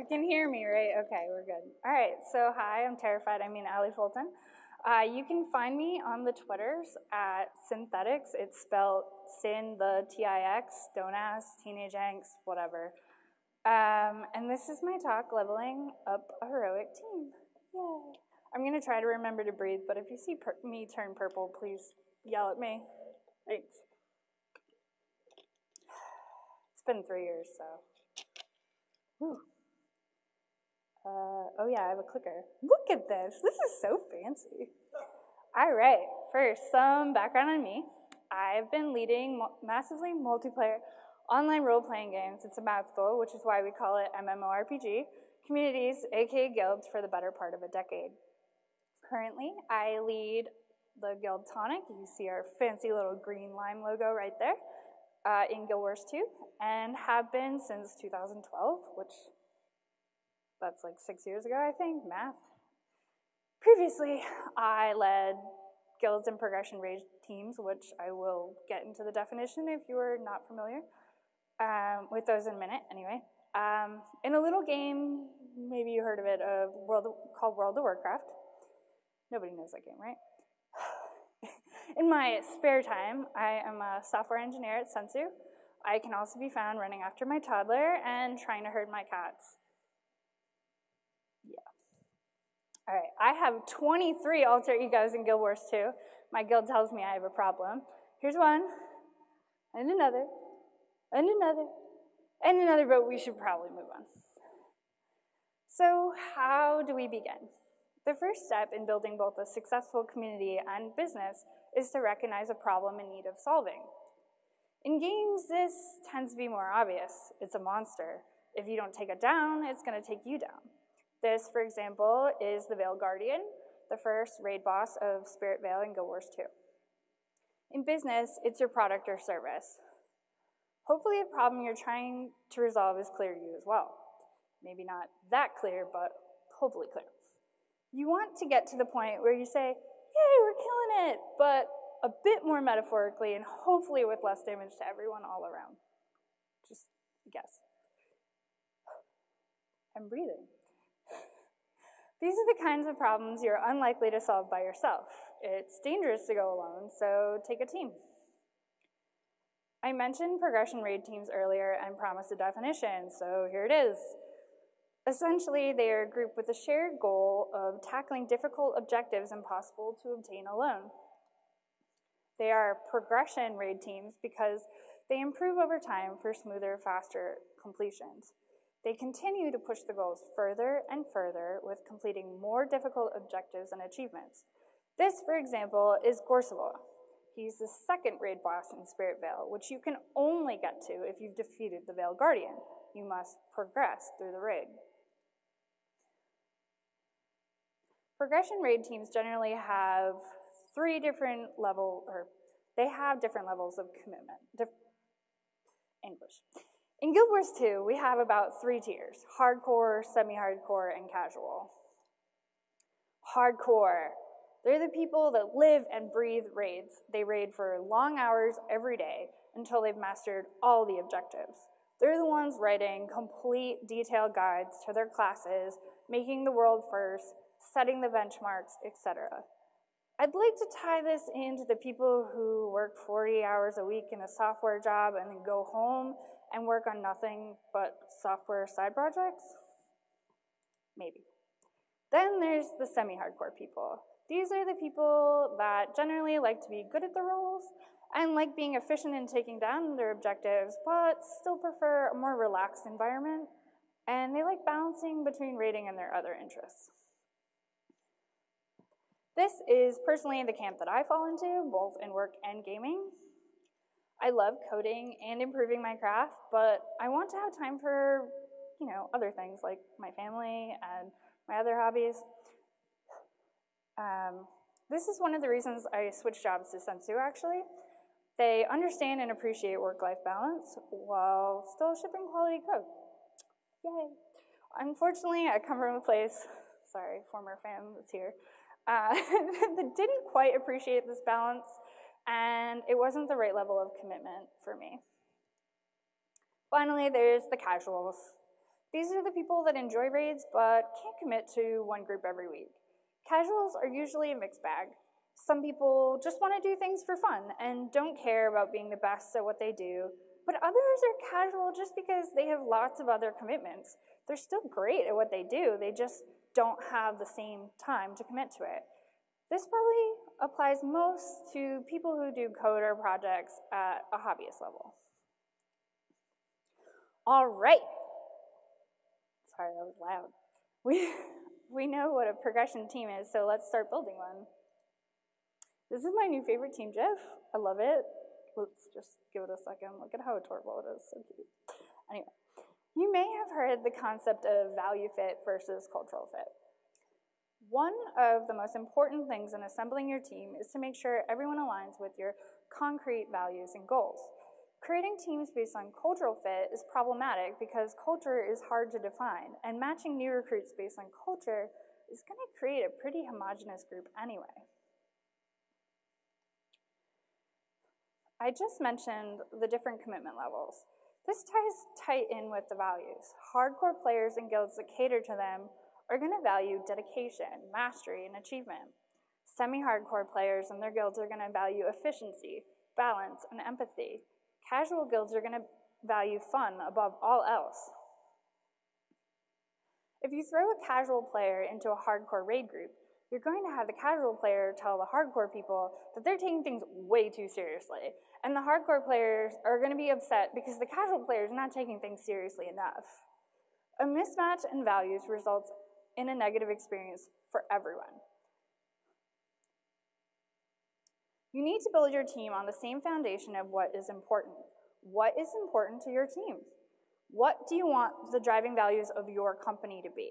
You can hear me, right? Okay, we're good. All right, so hi, I'm terrified. I mean, Allie Fulton. Uh, you can find me on the Twitters at Synthetics. It's spelled Sin, the T-I-X, don't ask, teenage angst, whatever. Um, and this is my talk, Leveling Up a Heroic Team. Yay. I'm going to try to remember to breathe, but if you see me turn purple, please yell at me. Thanks. It's been three years, so. Whew. Uh, oh yeah, I have a clicker. Look at this. This is so fancy. All right, first, some background on me. I've been leading massively multiplayer online role-playing games. It's a mouthful, which is why we call it MMORPG, communities, aka guilds, for the better part of a decade. Currently, I lead the Guild Tonic. You see our fancy little green lime logo right there uh, in Guild Wars 2, and have been since 2012, which that's like six years ago, I think, math. Previously, I led guilds and progression raid teams, which I will get into the definition if you are not familiar um, with those in a minute, anyway. Um, in a little game, maybe you heard of it, uh, World of, called World of Warcraft. Nobody knows that game, right? in my spare time, I am a software engineer at Sensu. I can also be found running after my toddler and trying to herd my cats. All right, I have 23 alter egos in Guild Wars 2. My guild tells me I have a problem. Here's one, and another, and another, and another, but we should probably move on. So how do we begin? The first step in building both a successful community and business is to recognize a problem in need of solving. In games, this tends to be more obvious. It's a monster. If you don't take it down, it's gonna take you down. This, for example, is the Veil Guardian, the first raid boss of Spirit Vale in Guild Wars 2. In business, it's your product or service. Hopefully a problem you're trying to resolve is clear to you as well. Maybe not that clear, but hopefully clear. You want to get to the point where you say, yay, we're killing it, but a bit more metaphorically and hopefully with less damage to everyone all around. Just guess. I'm breathing. These are the kinds of problems you're unlikely to solve by yourself. It's dangerous to go alone, so take a team. I mentioned progression raid teams earlier and promised a definition, so here it is. Essentially, they are a group with a shared goal of tackling difficult objectives impossible to obtain alone. They are progression raid teams because they improve over time for smoother, faster completions. They continue to push the goals further and further with completing more difficult objectives and achievements. This, for example, is Gorseval. He's the second raid boss in Spirit Vale, which you can only get to if you've defeated the Veil Guardian. You must progress through the raid. Progression raid teams generally have three different level, or they have different levels of commitment. English. In Guild Wars 2, we have about three tiers, hardcore, semi-hardcore, and casual. Hardcore, they're the people that live and breathe raids. They raid for long hours every day until they've mastered all the objectives. They're the ones writing complete detailed guides to their classes, making the world first, setting the benchmarks, etc. I'd like to tie this into the people who work 40 hours a week in a software job and then go home and work on nothing but software side projects? Maybe. Then there's the semi-hardcore people. These are the people that generally like to be good at the roles and like being efficient in taking down their objectives, but still prefer a more relaxed environment, and they like balancing between raiding and their other interests. This is personally the camp that I fall into, both in work and gaming. I love coding and improving my craft, but I want to have time for, you know, other things like my family and my other hobbies. Um, this is one of the reasons I switched jobs to Sensu, actually. They understand and appreciate work-life balance while still shipping quality code. Yay. Unfortunately, I come from a place, sorry, former fan that's here, uh, that didn't quite appreciate this balance and it wasn't the right level of commitment for me. Finally, there's the casuals. These are the people that enjoy raids but can't commit to one group every week. Casuals are usually a mixed bag. Some people just want to do things for fun and don't care about being the best at what they do, but others are casual just because they have lots of other commitments. They're still great at what they do, they just don't have the same time to commit to it. This probably applies most to people who do code or projects at a hobbyist level. All right. Sorry, that was loud. We, we know what a progression team is, so let's start building one. This is my new favorite team GIF. I love it. Let's just give it a second. Look at how adorable it is, so cute. Anyway, you may have heard the concept of value fit versus cultural fit. One of the most important things in assembling your team is to make sure everyone aligns with your concrete values and goals. Creating teams based on cultural fit is problematic because culture is hard to define, and matching new recruits based on culture is going to create a pretty homogenous group anyway. I just mentioned the different commitment levels. This ties tight in with the values. Hardcore players and guilds that cater to them are going to value dedication, mastery, and achievement. Semi-hardcore players and their guilds are going to value efficiency, balance, and empathy. Casual guilds are going to value fun above all else. If you throw a casual player into a hardcore raid group, you're going to have the casual player tell the hardcore people that they're taking things way too seriously. And the hardcore players are going to be upset because the casual player is not taking things seriously enough. A mismatch in values results in a negative experience for everyone. You need to build your team on the same foundation of what is important. What is important to your team? What do you want the driving values of your company to be?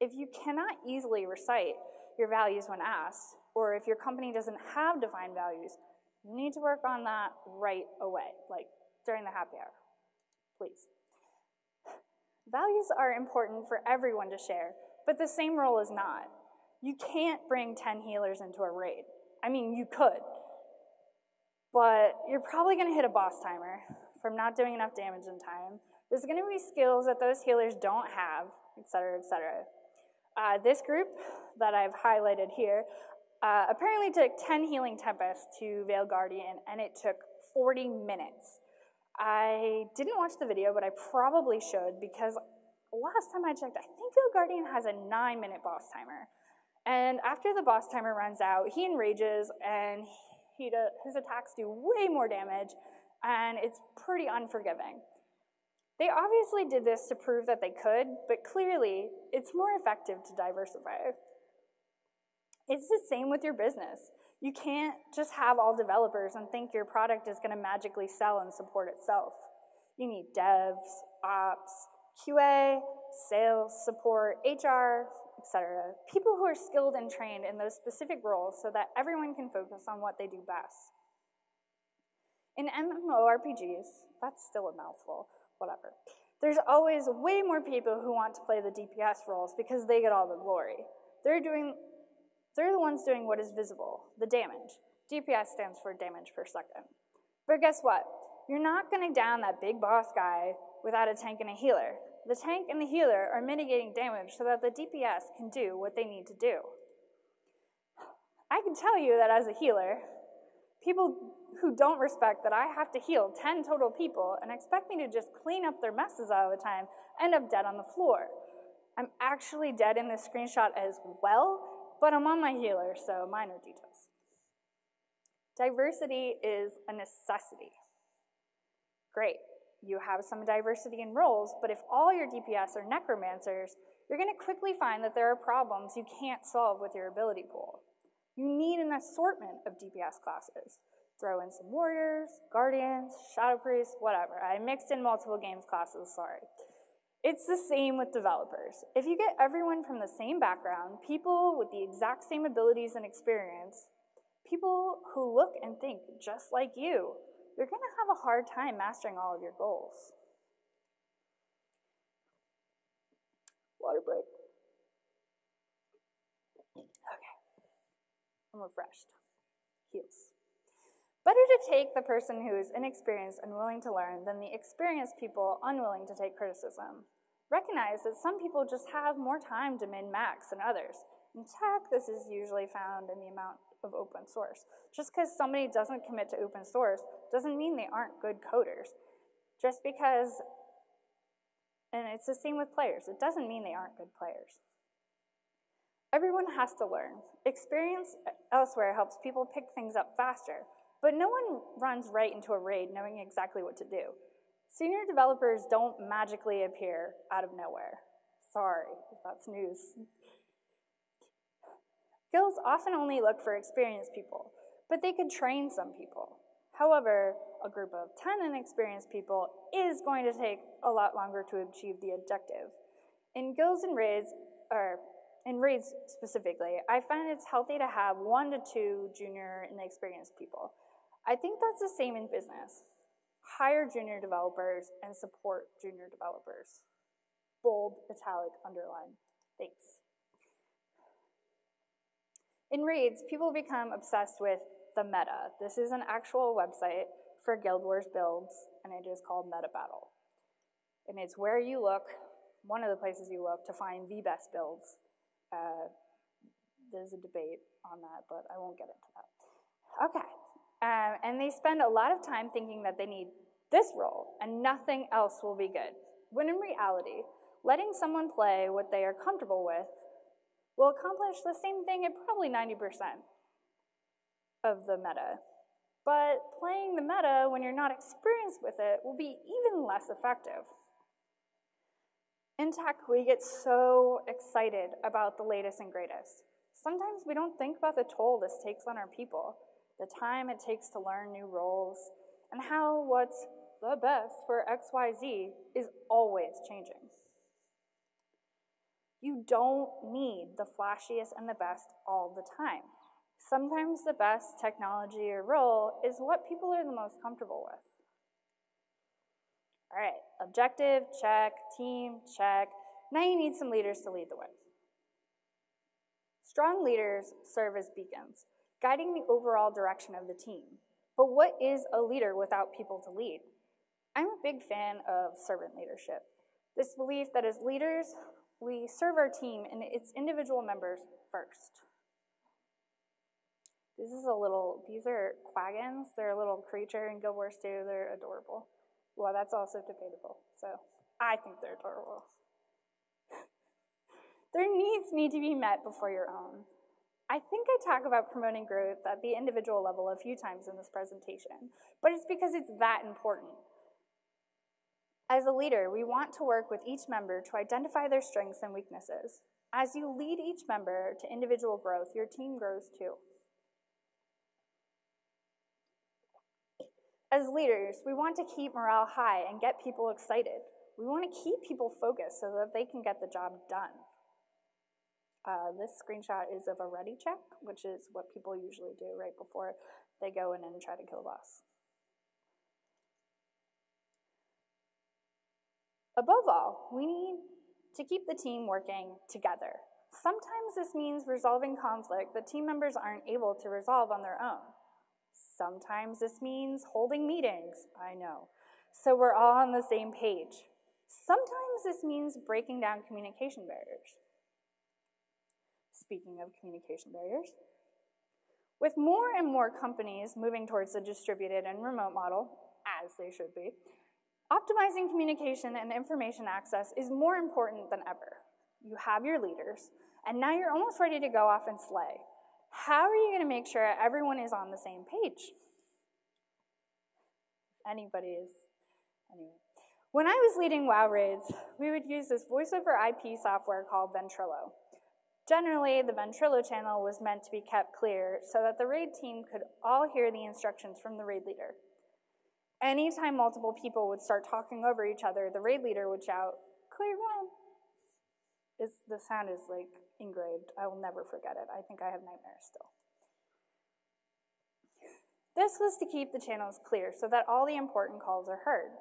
If you cannot easily recite your values when asked, or if your company doesn't have defined values, you need to work on that right away, like during the happy hour, please. Values are important for everyone to share, but the same role is not. You can't bring 10 healers into a raid. I mean, you could, but you're probably gonna hit a boss timer from not doing enough damage in time. There's gonna be skills that those healers don't have, et cetera, et cetera. Uh, this group that I've highlighted here uh, apparently took 10 healing tempests to Veil Guardian, and it took 40 minutes. I didn't watch the video, but I probably should because last time I checked, I think Veil Guardian has a nine minute boss timer. And after the boss timer runs out, he enrages and he do, his attacks do way more damage and it's pretty unforgiving. They obviously did this to prove that they could, but clearly it's more effective to diversify. It's the same with your business. You can't just have all developers and think your product is going to magically sell and support itself. You need devs, ops, QA, sales, support, HR, etc. People who are skilled and trained in those specific roles so that everyone can focus on what they do best. In MMORPGs, that's still a mouthful, whatever. There's always way more people who want to play the DPS roles because they get all the glory. They're doing, they're the ones doing what is visible, the damage. DPS stands for damage per second. But guess what? You're not gonna down that big boss guy without a tank and a healer. The tank and the healer are mitigating damage so that the DPS can do what they need to do. I can tell you that as a healer, people who don't respect that I have to heal 10 total people and expect me to just clean up their messes all the time end up dead on the floor. I'm actually dead in this screenshot as well, but I'm on my healer, so minor details. Diversity is a necessity. Great you have some diversity in roles, but if all your DPS are necromancers, you're going to quickly find that there are problems you can't solve with your ability pool. You need an assortment of DPS classes. Throw in some warriors, guardians, shadow priests, whatever. I mixed in multiple games classes, sorry. It's the same with developers. If you get everyone from the same background, people with the exact same abilities and experience, people who look and think just like you, you're going to have a hard time mastering all of your goals. Water break. Okay. I'm refreshed. Heals. Better to take the person who is inexperienced and willing to learn than the experienced people unwilling to take criticism. Recognize that some people just have more time to min-max than others. In tech, this is usually found in the amount of open source. Just because somebody doesn't commit to open source doesn't mean they aren't good coders. Just because, and it's the same with players, it doesn't mean they aren't good players. Everyone has to learn. Experience elsewhere helps people pick things up faster, but no one runs right into a raid knowing exactly what to do. Senior developers don't magically appear out of nowhere. Sorry if that's news. Guilds often only look for experienced people, but they could train some people. However, a group of 10 inexperienced people is going to take a lot longer to achieve the objective. In guilds and raids, or in raids specifically, I find it's healthy to have one to two junior inexperienced people. I think that's the same in business. Hire junior developers and support junior developers. Bold, italic, underline. Thanks. In raids, people become obsessed with the meta. This is an actual website for Guild Wars builds, and it is called Meta Battle. And it's where you look, one of the places you look, to find the best builds. Uh, there's a debate on that, but I won't get into that. Okay, um, and they spend a lot of time thinking that they need this role and nothing else will be good. When in reality, letting someone play what they are comfortable with will accomplish the same thing at probably 90% of the meta. But playing the meta when you're not experienced with it will be even less effective. In tech, we get so excited about the latest and greatest. Sometimes we don't think about the toll this takes on our people, the time it takes to learn new roles, and how what's the best for XYZ is always changing. You don't need the flashiest and the best all the time. Sometimes the best technology or role is what people are the most comfortable with. All right, objective, check, team, check. Now you need some leaders to lead the way. Strong leaders serve as beacons, guiding the overall direction of the team. But what is a leader without people to lead? I'm a big fan of servant leadership. This belief that as leaders, we serve our team and its individual members first. This is a little, these are quaggins. They're a little creature in Guild Wars 2. They're adorable. Well, that's also debatable. So I think they're adorable. Their needs need to be met before your own. I think I talk about promoting growth at the individual level a few times in this presentation, but it's because it's that important. As a leader, we want to work with each member to identify their strengths and weaknesses. As you lead each member to individual growth, your team grows too. As leaders, we want to keep morale high and get people excited. We want to keep people focused so that they can get the job done. Uh, this screenshot is of a ready check, which is what people usually do right before they go in and try to kill a boss. Above all, we need to keep the team working together. Sometimes this means resolving conflict that team members aren't able to resolve on their own. Sometimes this means holding meetings, I know, so we're all on the same page. Sometimes this means breaking down communication barriers. Speaking of communication barriers, with more and more companies moving towards the distributed and remote model, as they should be, optimizing communication and information access is more important than ever. You have your leaders, and now you're almost ready to go off and slay. How are you going to make sure everyone is on the same page? Anybody is, anyway. When I was leading WoW raids, we would use this voice over IP software called Ventrilo. Generally, the Ventrilo channel was meant to be kept clear so that the raid team could all hear the instructions from the raid leader. Anytime multiple people would start talking over each other, the raid leader would shout, clear run. Is, the sound is like engraved. I will never forget it. I think I have nightmares still. This was to keep the channels clear so that all the important calls are heard.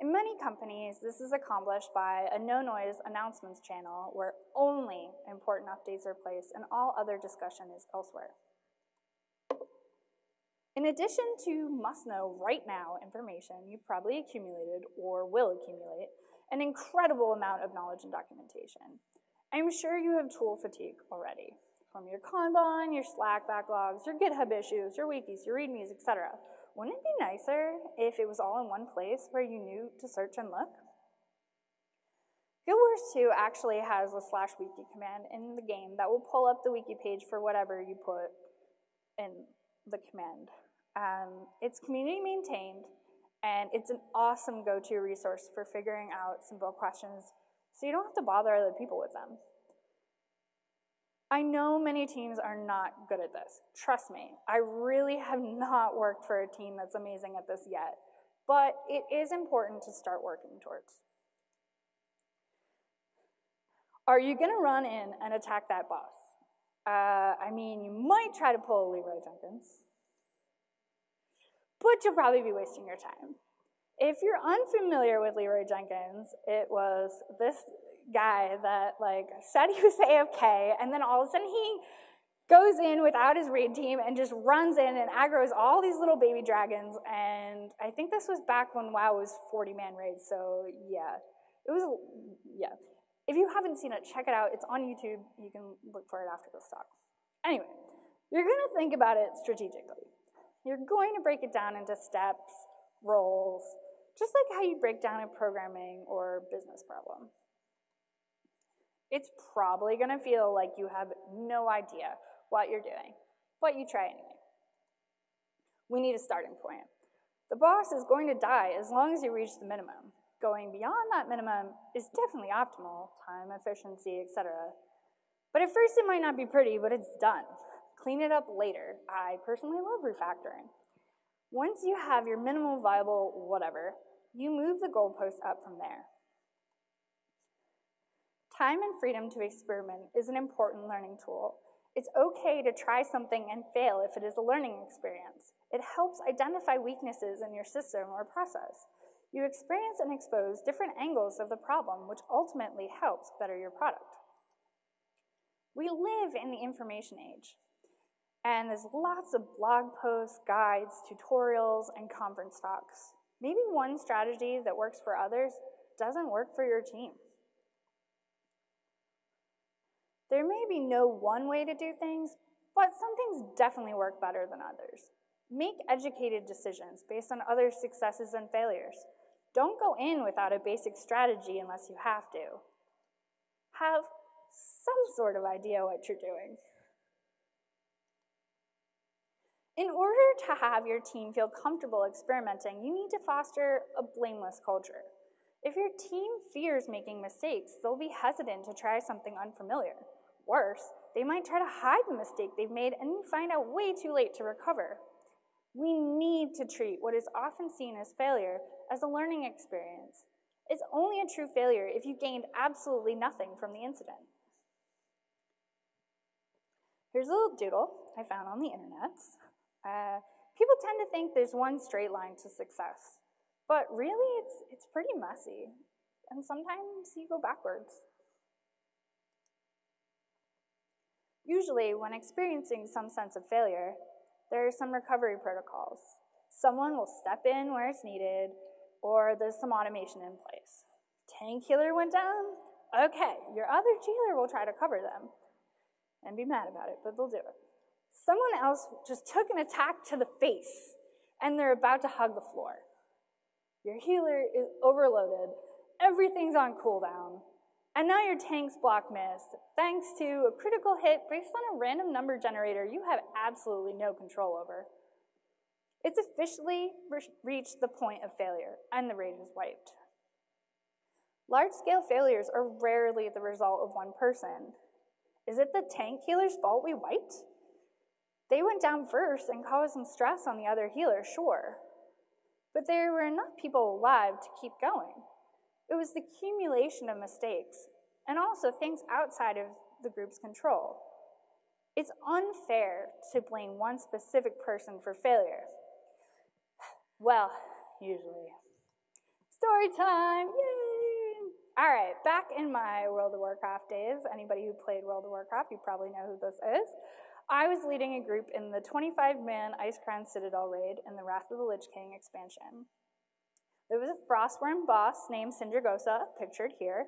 In many companies, this is accomplished by a no-noise announcements channel where only important updates are placed and all other discussion is elsewhere. In addition to must-know right now information you've probably accumulated or will accumulate, an incredible amount of knowledge and documentation. I'm sure you have tool fatigue already, from your Kanban, your Slack backlogs, your GitHub issues, your wikis, your readmes, etc. Wouldn't it be nicer if it was all in one place where you knew to search and look? GuildWars 2 actually has a slash wiki command in the game that will pull up the wiki page for whatever you put in the command. Um, it's community maintained, and it's an awesome go-to resource for figuring out simple questions so you don't have to bother other people with them. I know many teams are not good at this. Trust me, I really have not worked for a team that's amazing at this yet, but it is important to start working towards. Are you gonna run in and attack that boss? Uh, I mean, you might try to pull a Leroy Jenkins, but you'll probably be wasting your time. If you're unfamiliar with Leroy Jenkins, it was this guy that like said he was AFK, and then all of a sudden he goes in without his raid team and just runs in and aggroes all these little baby dragons. And I think this was back when WoW was 40 man raids, so yeah, it was yeah. If you haven't seen it, check it out. It's on YouTube. You can look for it after this talk. Anyway, you're going to think about it strategically. You're going to break it down into steps, roles, just like how you break down a programming or business problem. It's probably going to feel like you have no idea what you're doing, but you try anyway. We need a starting point. The boss is going to die as long as you reach the minimum. Going beyond that minimum is definitely optimal, time, efficiency, etc. But at first it might not be pretty, but it's done. Clean it up later. I personally love refactoring. Once you have your minimal viable whatever, you move the goalpost up from there. Time and freedom to experiment is an important learning tool. It's okay to try something and fail if it is a learning experience. It helps identify weaknesses in your system or process. You experience and expose different angles of the problem, which ultimately helps better your product. We live in the information age, and there's lots of blog posts, guides, tutorials, and conference talks. Maybe one strategy that works for others doesn't work for your team. There may be no one way to do things, but some things definitely work better than others. Make educated decisions based on others' successes and failures. Don't go in without a basic strategy unless you have to. Have some sort of idea what you're doing. In order to have your team feel comfortable experimenting, you need to foster a blameless culture. If your team fears making mistakes, they'll be hesitant to try something unfamiliar. Worse, they might try to hide the mistake they've made and find out way too late to recover. We need to treat what is often seen as failure as a learning experience. It's only a true failure if you gained absolutely nothing from the incident. Here's a little doodle I found on the internet. Uh, people tend to think there's one straight line to success, but really it's, it's pretty messy, and sometimes you go backwards. Usually, when experiencing some sense of failure, there are some recovery protocols. Someone will step in where it's needed, or there's some automation in place. Tank healer went down? Okay, your other healer will try to cover them and be mad about it, but they'll do it. Someone else just took an attack to the face and they're about to hug the floor. Your healer is overloaded, everything's on cooldown, and now your tank's block missed, thanks to a critical hit based on a random number generator you have absolutely no control over. It's officially re reached the point of failure, and the raid is wiped. Large-scale failures are rarely the result of one person. Is it the tank healer's fault we wiped? They went down first and caused some stress on the other healer, sure. But there were enough people alive to keep going. It was the accumulation of mistakes, and also things outside of the group's control. It's unfair to blame one specific person for failure. Well, usually. Story time, yay! All right, back in my World of Warcraft days, anybody who played World of Warcraft, you probably know who this is. I was leading a group in the 25-man Icecrown Citadel raid in the Wrath of the Lich King expansion. There was a frostwyrm boss named Sindragosa, pictured here,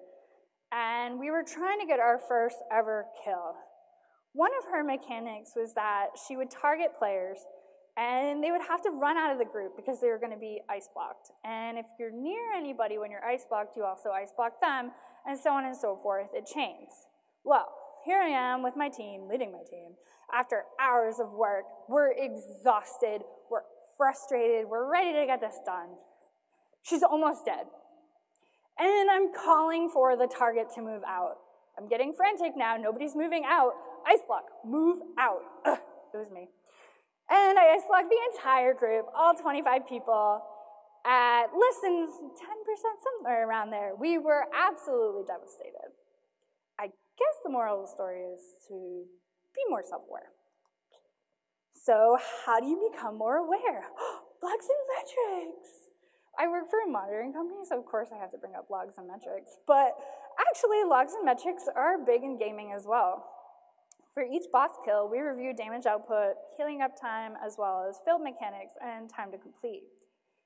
and we were trying to get our first ever kill. One of her mechanics was that she would target players and they would have to run out of the group because they were going to be ice blocked. And if you're near anybody when you're ice blocked, you also ice block them, and so on and so forth. It chains. Well, here I am with my team, leading my team. After hours of work, we're exhausted, we're frustrated, we're ready to get this done. She's almost dead. And I'm calling for the target to move out. I'm getting frantic now, nobody's moving out. Ice block, move out. Ugh, it was me. And I ice blocked the entire group, all 25 people, at less than 10%, somewhere around there. We were absolutely devastated. Guess the moral of the story is to be more self-aware. So how do you become more aware? Logs and metrics. I work for a monitoring company, so of course I have to bring up logs and metrics. But actually, logs and metrics are big in gaming as well. For each boss kill, we review damage output, healing uptime, as well as field mechanics and time to complete.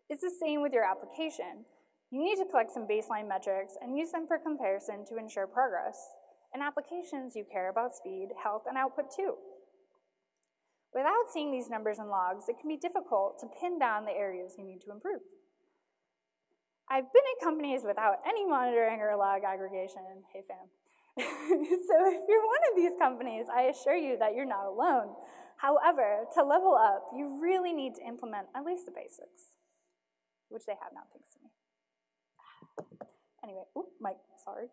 It's the same with your application. You need to collect some baseline metrics and use them for comparison to ensure progress. In applications, you care about speed, health, and output too. Without seeing these numbers and logs, it can be difficult to pin down the areas you need to improve. I've been at companies without any monitoring or log aggregation. Hey fam. so if you're one of these companies, I assure you that you're not alone. However, to level up, you really need to implement at least the basics, which they have now, thanks to me. Anyway, oop, Mike, sorry.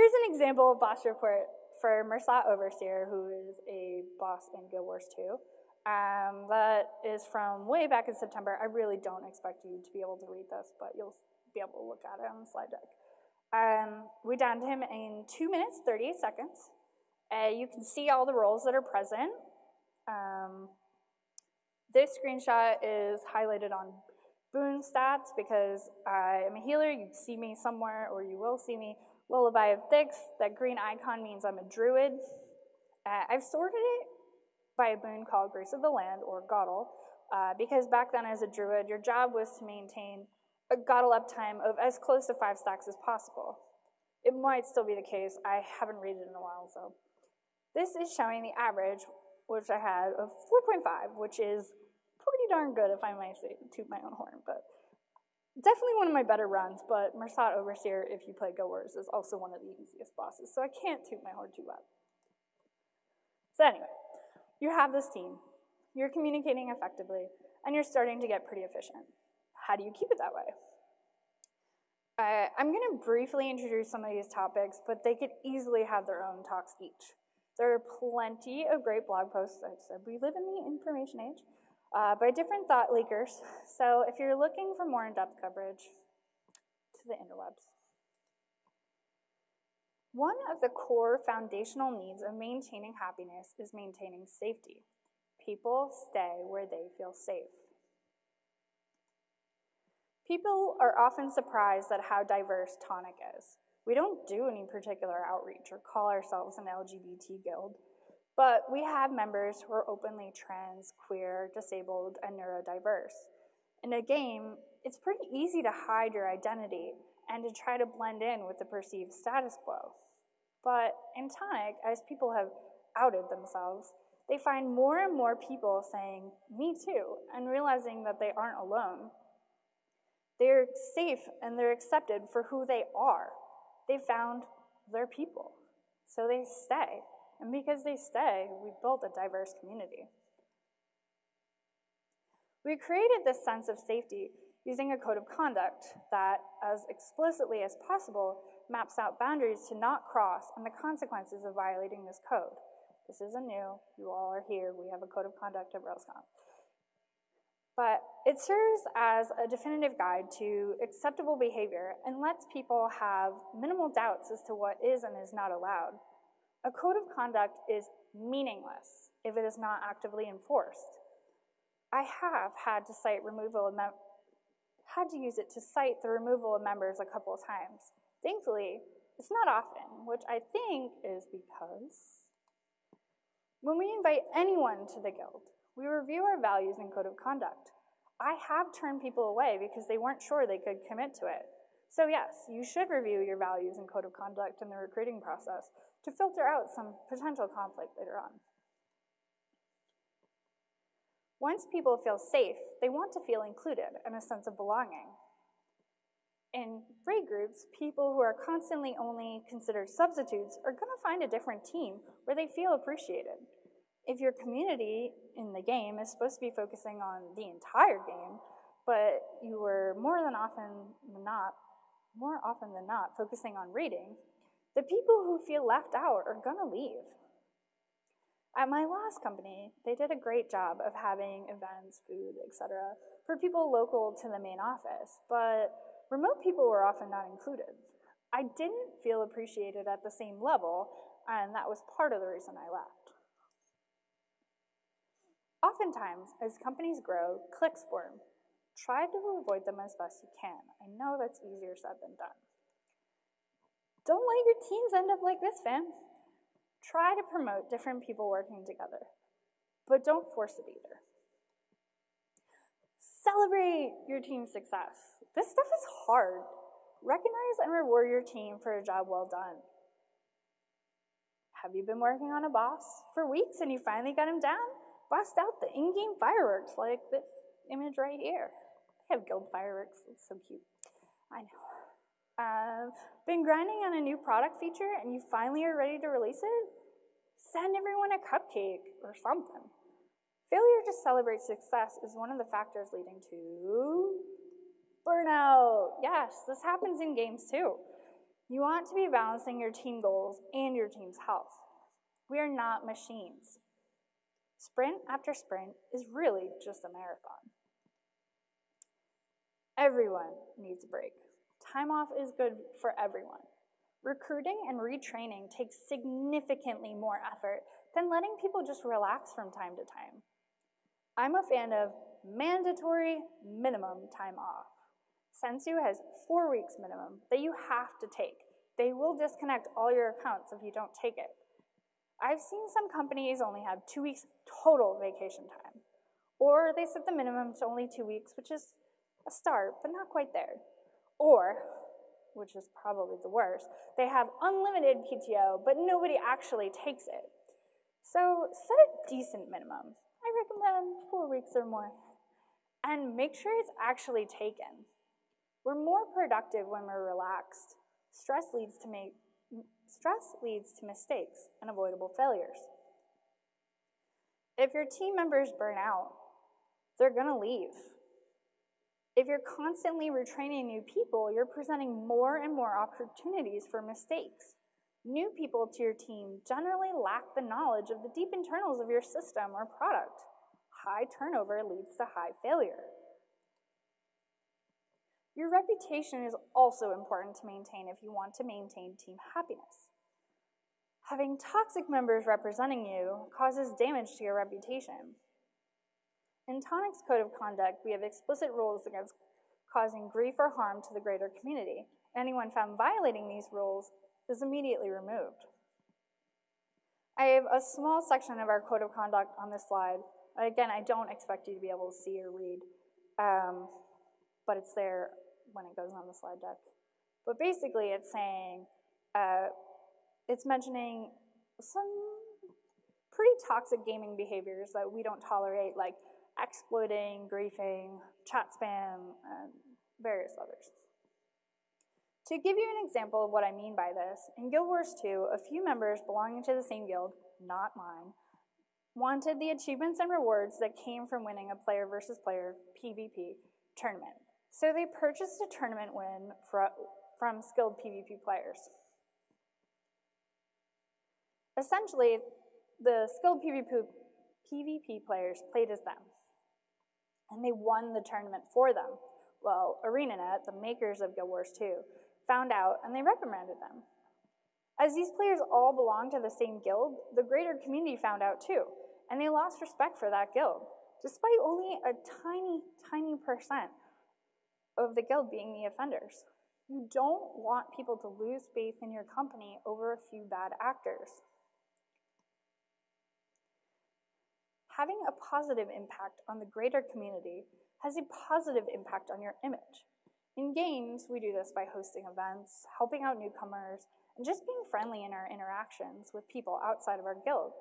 Here's an example of boss report for Mursaat Overseer, who is a boss in Guild Wars 2. Um, that is from way back in September. I really don't expect you to be able to read this, but you'll be able to look at it on the slide deck. Um, we downed him in 2 minutes, 38 seconds. Uh, you can see all the roles that are present. Um, this screenshot is highlighted on boon stats because I am a healer. You see me somewhere, or you will see me. Lullaby of Thix, that green icon means I'm a druid. Uh, I've sorted it by a boon called Grace of the Land, or Godel, uh, because back then as a druid, your job was to maintain a Godel uptime of as close to five stacks as possible. It might still be the case. I haven't read it in a while, so. This is showing the average, which I had, of 4.5, which is pretty darn good if I might say, toot my own horn, but definitely one of my better runs, but Mursaat Overseer, if you play Wars, is also one of the easiest bosses, so I can't toot my horn too loud. So anyway, you have this team, you're communicating effectively, and you're starting to get pretty efficient how do you keep it that way? Uh, I'm going to briefly introduce some of these topics, but they could easily have their own talks each. There are plenty of great blog posts. I said we live in the information age uh, by different thought leakers. So if you're looking for more in-depth coverage, to the interwebs. One of the core foundational needs of maintaining happiness is maintaining safety. People stay where they feel safe. People are often surprised at how diverse Tonic is. We don't do any particular outreach or call ourselves an LGBT guild, but we have members who are openly trans, queer, disabled, and neurodiverse. In a game, it's pretty easy to hide your identity and to try to blend in with the perceived status quo. But in Tonic, as people have outed themselves, they find more and more people saying, me too, and realizing that they aren't alone. They're safe and they're accepted for who they are. They found their people. So they stay. And because they stay, we built a diverse community. We created this sense of safety using a code of conduct that, as explicitly as possible, maps out boundaries to not cross and the consequences of violating this code. This isn't new. You all are here. We have a code of conduct at RailsConf but it serves as a definitive guide to acceptable behavior and lets people have minimal doubts as to what is and is not allowed. A code of conduct is meaningless if it is not actively enforced. I have had to cite removal of had to use it to cite the removal of members a couple of times. Thankfully, it's not often, which I think is because when we invite anyone to the guild, we review our values and code of conduct. I have turned people away because they weren't sure they could commit to it. So yes, you should review your values and code of conduct in the recruiting process to filter out some potential conflict later on. Once people feel safe, they want to feel included and a sense of belonging. In raid groups, people who are constantly only considered substitutes are going to find a different team where they feel appreciated. If your community in the game is supposed to be focusing on the entire game, but you were more than often than not, more often than not, focusing on reading, the people who feel left out are gonna leave. At my last company, they did a great job of having events, food, etc., for people local to the main office, but remote people were often not included. I didn't feel appreciated at the same level, and that was part of the reason I left. Oftentimes, as companies grow, cliques form. Try to avoid them as best you can. I know that's easier said than done. Don't let your teams end up like this, fam. Try to promote different people working together, but don't force it either. Celebrate your team's success. This stuff is hard. Recognize and reward your team for a job well done. Have you been working on a boss for weeks and you finally got him down? Bust out the in-game fireworks like this image right here. They have guild fireworks, it's so cute. I know. Uh, been grinding on a new product feature and you finally are ready to release it? Send everyone a cupcake or something. Failure to celebrate success is one of the factors leading to burnout. Yes, this happens in games too. You want to be balancing your team goals and your team's health. We are not machines. Sprint after sprint is really just a marathon. Everyone needs a break. Time off is good for everyone. Recruiting and retraining takes significantly more effort than letting people just relax from time to time. I'm a fan of mandatory minimum time off. Sensu has four weeks minimum that you have to take. They will disconnect all your accounts if you don't take it. I've seen some companies only have two weeks total vacation time, or they set the minimum to only two weeks, which is a start, but not quite there. Or, which is probably the worst, they have unlimited PTO, but nobody actually takes it. So set a decent minimum. I recommend four weeks or more. And make sure it's actually taken. We're more productive when we're relaxed. Stress leads to make, stress leads to mistakes and avoidable failures. If your team members burn out, they're gonna leave. If you're constantly retraining new people, you're presenting more and more opportunities for mistakes. New people to your team generally lack the knowledge of the deep internals of your system or product. High turnover leads to high failure. Your reputation is also important to maintain if you want to maintain team happiness. Having toxic members representing you causes damage to your reputation. In Tonic's code of conduct, we have explicit rules against causing grief or harm to the greater community. Anyone found violating these rules is immediately removed. I have a small section of our code of conduct on this slide. Again, I don't expect you to be able to see or read, um, but it's there when it goes on the slide deck. But basically, it's saying, uh, it's mentioning some pretty toxic gaming behaviors that we don't tolerate, like exploiting, griefing, chat spam, and various others. To give you an example of what I mean by this, in Guild Wars 2, a few members belonging to the same guild, not mine, wanted the achievements and rewards that came from winning a player versus player PvP tournament. So they purchased a tournament win from skilled PvP players. Essentially, the skilled PvP, PvP players played as them and they won the tournament for them. Well, ArenaNet, the makers of Guild Wars 2, found out and they reprimanded them. As these players all belonged to the same guild, the greater community found out too, and they lost respect for that guild, despite only a tiny, tiny percent of the guild being the offenders. You don't want people to lose faith in your company over a few bad actors. Having a positive impact on the greater community has a positive impact on your image. In games, we do this by hosting events, helping out newcomers, and just being friendly in our interactions with people outside of our guild.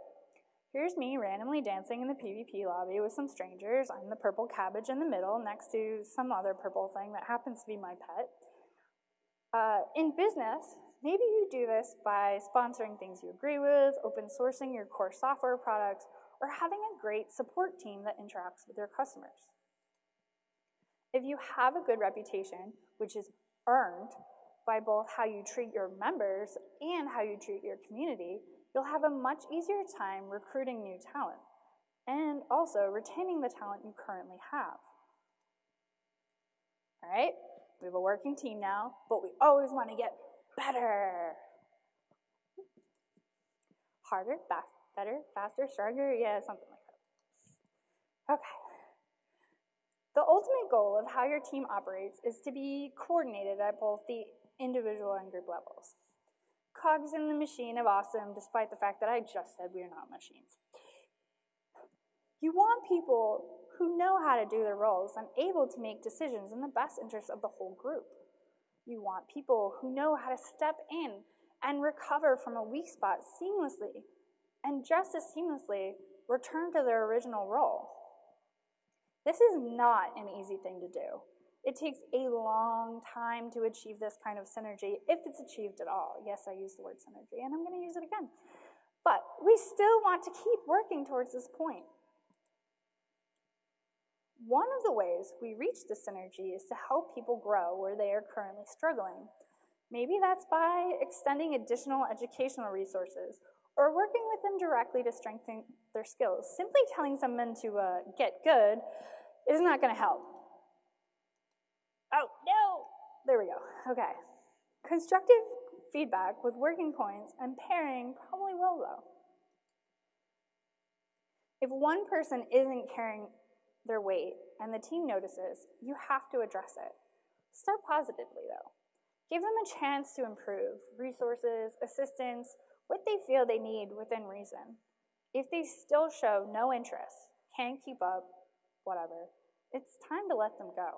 Here's me randomly dancing in the PvP lobby with some strangers. I'm the purple cabbage in the middle next to some other purple thing that happens to be my pet. Uh, in business, maybe you do this by sponsoring things you agree with, open sourcing your core software products, or having a great support team that interacts with your customers. If you have a good reputation, which is earned by both how you treat your members and how you treat your community, you'll have a much easier time recruiting new talent and also retaining the talent you currently have. All right, we have a working team now, but we always want to get better. Harder, better, faster, stronger, yeah, something like that. Okay. The ultimate goal of how your team operates is to be coordinated at both the individual and group levels. Cogs in the machine of awesome, despite the fact that I just said we are not machines. You want people who know how to do their roles and able to make decisions in the best interest of the whole group. You want people who know how to step in and recover from a weak spot seamlessly, and just as seamlessly return to their original role. This is not an easy thing to do. It takes a long time to achieve this kind of synergy, if it's achieved at all. Yes, I use the word synergy, and I'm going to use it again. But we still want to keep working towards this point. One of the ways we reach the synergy is to help people grow where they are currently struggling. Maybe that's by extending additional educational resources or working with them directly to strengthen their skills. Simply telling someone to uh, get good is not going to help. Oh, no! There we go. Okay. Constructive feedback with working points and pairing probably will, though. If one person isn't carrying their weight and the team notices, you have to address it. Start positively, though. Give them a chance to improve resources, assistance, what they feel they need within reason. If they still show no interest, can't keep up, whatever, it's time to let them go.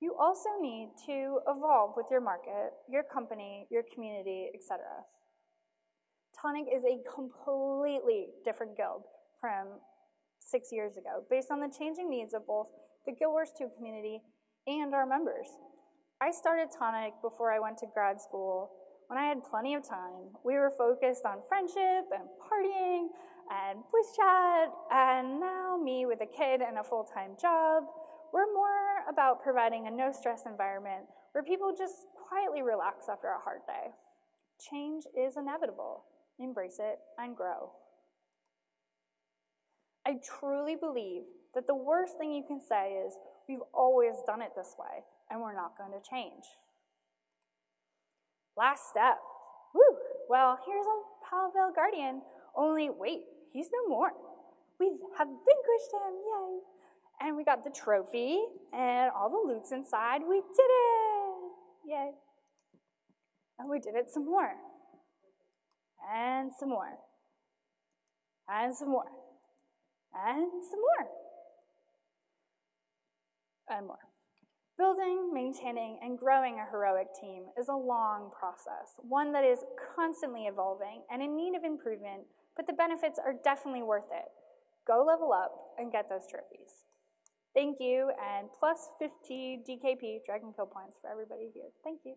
You also need to evolve with your market, your company, your community, etc. Tonic is a completely different guild from six years ago, based on the changing needs of both the Guild Wars 2 community and our members. I started Tonic before I went to grad school when I had plenty of time. We were focused on friendship and partying and voice chat, and now me with a kid and a full-time job, we're more about providing a no-stress environment where people just quietly relax after a hard day. Change is inevitable. Embrace it and grow. I truly believe that the worst thing you can say is, we've always done it this way, and we're not going to change. Last step. Woo! Well, here's a Palvale Guardian, only wait, he's no more. We have vanquished him, yay! And we got the trophy and all the loots inside. We did it! Yay. And we did it some more. And some more. And some more. And some more. And more. Building, maintaining, and growing a heroic team is a long process, one that is constantly evolving and in need of improvement, but the benefits are definitely worth it. Go level up and get those trophies. Thank you, and plus 50 DKP Dragon Kill points for everybody here. Thank you.